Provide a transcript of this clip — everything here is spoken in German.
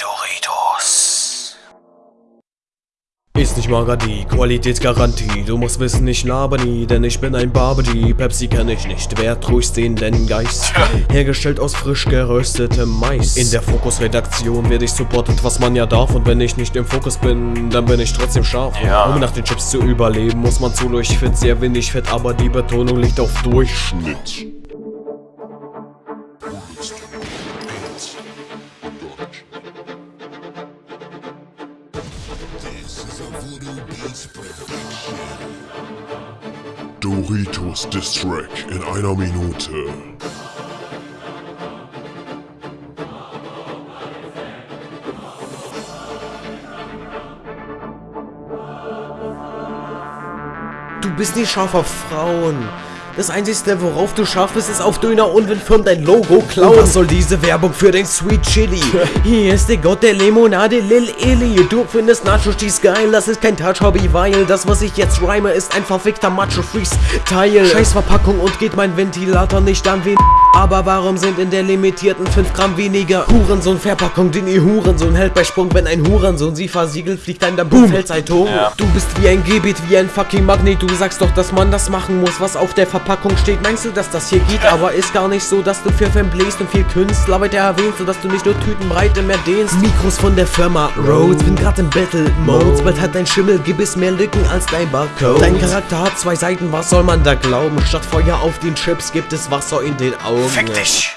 Doritos. Ist nicht Magadi, Qualitätsgarantie, du musst wissen, ich laber nie, denn ich bin ein Barbie, Pepsi kenn ich nicht, wer trüßt den denn Geist? Hergestellt aus frisch geröstetem Mais. In der Fokus-Redaktion werde ich supportet, was man ja darf, und wenn ich nicht im Fokus bin, dann bin ich trotzdem scharf. Ja. Um nach den Chips zu überleben, muss man zu durchfit, sehr wenig Fett, aber die Betonung liegt auf Durchschnitt. Doritos Distrack in einer Minute. Du bist nicht scharf auf Frauen. Das einzige, worauf du scharf bist, ist auf Döner und wenn Firmen dein Logo klauen. Was soll diese Werbung für den Sweet Chili? Hier ist der Gott der Limonade, Lil Illy. Du findest Nachos Cheese geil, das ist kein Touch-Hobby, weil das, was ich jetzt rhyme, ist ein verfickter Macho-Freeze-Teil. Scheiß Verpackung und geht mein Ventilator nicht an wen. Aber warum sind in der limitierten 5 Gramm weniger Hurensohn-Verpackung, den ihr Hurensohn hält bei Sprung, wenn ein Hurensohn sie versiegelt, fliegt ein der Boom, Tor. Ja. Du bist wie ein Gebet, wie ein fucking Magnet, du sagst doch, dass man das machen muss, was auf der Verpackung steht. Meinst du, dass das hier geht, aber ist gar nicht so, dass du für Fan bläst und viel Künstler weiter erwähnst, sodass du nicht nur Tütenbreite mehr dehnst. Mikros von der Firma Rhodes, bin grad im Battle Mode, bald hat dein Schimmel Gebiss mehr Lücken als dein Barcode. Dein Charakter hat zwei Seiten, was soll man da glauben? Statt Feuer auf den Chips gibt es Wasser in den Augen. Fick dich.